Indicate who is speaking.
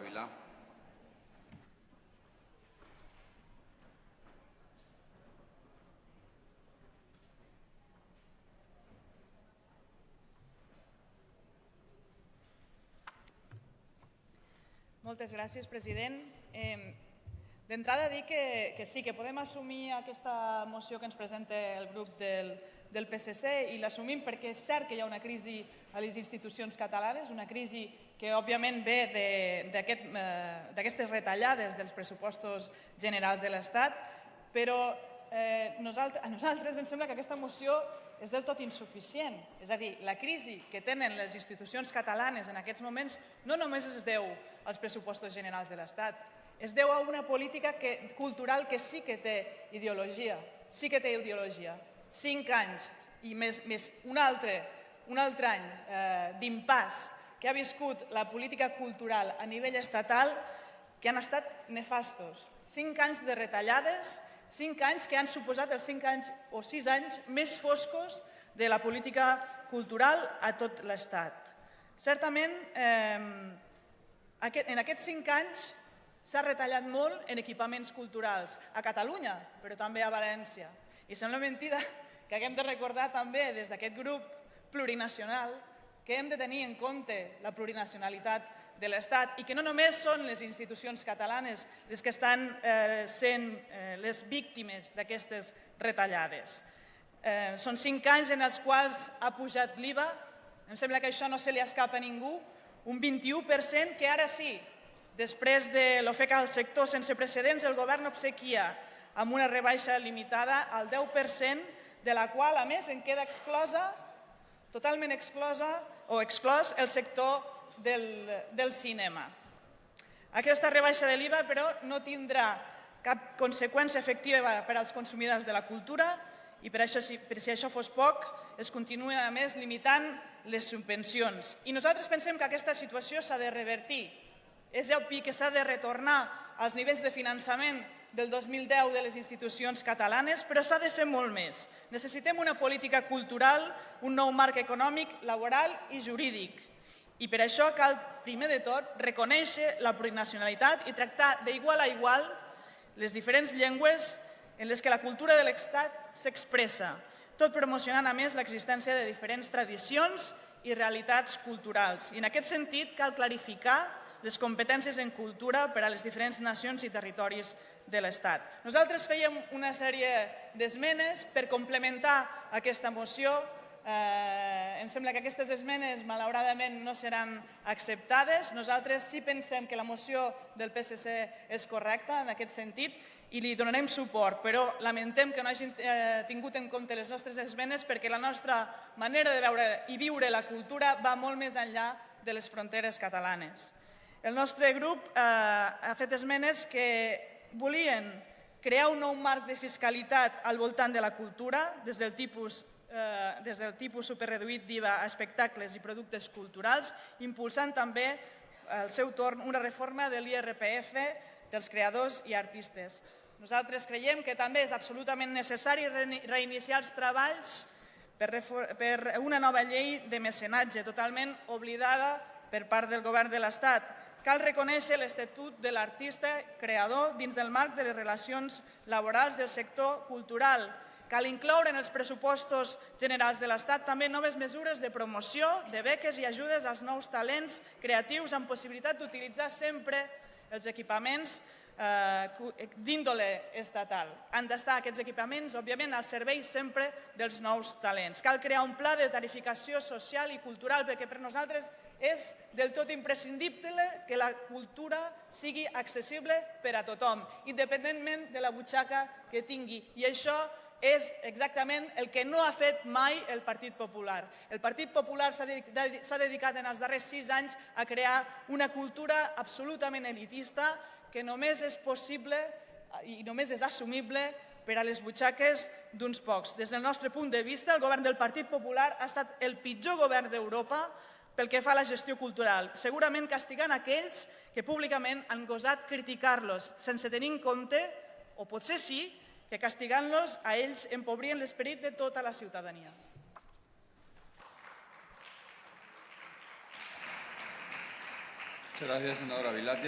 Speaker 1: Vilà.
Speaker 2: Moltes gràcies, president. D'entrada dir que, que sí, que podem assumir aquesta moció que ens presenta el grup del, del PSC i l'assumim perquè és cert que hi ha una crisi a les institucions catalanes, una crisi que òbviament ve d'aquestes aquest, eh, retallades dels pressupostos generals de l'Estat, però eh, nosaltres, a nosaltres ens sembla que aquesta moció és del tot insuficient. És a dir, la crisi que tenen les institucions catalanes en aquests moments no només es deu als pressupostos generals de l'Estat, es deu a una política que, cultural que sí que té ideologia, sí que té ideologia. Cinc anys i més, més un, altre, un altre any eh, d'impàs que ha viscut la política cultural a nivell estatal que han estat nefastos. Cinc anys de retallades, cinc anys que han suposat els cinc anys o sis anys més foscos de la política cultural a tot l'Estat. Certament, eh, en aquests cinc anys S'ha retallat molt en equipaments culturals, a Catalunya, però també a València. I sembla mentida que haguem de recordar també des d'aquest grup plurinacional que hem de tenir en compte la plurinacionalitat de l'Estat i que no només són les institucions catalanes les que estan eh, sent eh, les víctimes d'aquestes retallades. Eh, són cinc anys en els quals ha pujat l'IVA, em sembla que això no se li escapa a ningú, un 21% que ara sí Després de l'ofec al sector sense precedents, el govern obsequia amb una rebaixa limitada al 10%, de la qual, a més, en queda exclosa, totalment exclosa o exclòs el sector del, del cinema. Aquesta rebaixa de l'IVA, però, no tindrà cap conseqüència efectiva per als consumidors de la cultura i per, això, per si això fos poc, es continuen, a més, limitant les subvencions. I nosaltres pensem que aquesta situació s'ha de revertir és obvi que s'ha de retornar als nivells de finançament del 2010 de les institucions catalanes, però s'ha de fer molt més. Necessitem una política cultural, un nou marc econòmic, laboral i jurídic. I per això cal, primer de tot, reconèixer la plurinacionalitat i tractar d'igual a igual les diferents llengües en les que la cultura de l'Estat s'expressa, tot promocionant a més l'existència de diferents tradicions i realitats culturals. I en aquest sentit cal clarificar les competències en cultura per a les diferents nacions i territoris de l'Estat. Nosaltres fèiem una sèrie d'esmenes per complementar aquesta moció. Eh, em sembla que aquestes esmenes, malauradament, no seran acceptades. Nosaltres sí pensem que la moció del PSC és correcta en aquest sentit i li donarem suport, però lamentem que no hagin eh, tingut en compte les nostres esmenes perquè la nostra manera de veure i viure la cultura va molt més enllà de les fronteres catalanes. El nostre grup eh, ha fet esmenes que volien crear un nou marc de fiscalitat al voltant de la cultura, des del tipus, eh, des del tipus superreduït d'IVA a espectacles i productes culturals, impulsant també al seu torn una reforma de l'IRPF dels creadors i artistes. Nosaltres creiem que també és absolutament necessari reiniciar els treballs per, una nova llei de mecenatge totalment oblidada per part del govern de l'Estat Cal reconèixer l'estatut de l'artista creador dins del marc de les relacions laborals del sector cultural. Cal incloure en els pressupostos generals de l'Estat també noves mesures de promoció, de beques i ajudes als nous talents creatius amb possibilitat d'utilitzar sempre els equipaments eh, d'índole estatal. Han d'estar aquests equipaments, òbviament, al servei sempre dels nous talents. Cal crear un pla de tarificació social i cultural perquè per nosaltres és del tot imprescindible que la cultura sigui accessible per a tothom, independentment de la butxaca que tingui. I això és exactament el que no ha fet mai el Partit Popular. El Partit Popular s'ha dedicat en els darrers sis anys a crear una cultura absolutament elitista que només és possible i només és assumible per a les butxaques d'uns pocs. Des del nostre punt de vista, el govern del Partit Popular ha estat el pitjor govern d'Europa pel que fa a la gestió cultural, segurament castigant aquells que públicament han gosat criticar-los, sense tenir en compte, o potser sí, que castigant-los a ells empobrien l'esperit de tota la ciutadania.
Speaker 1: Muchas gracias, senadora Vilati.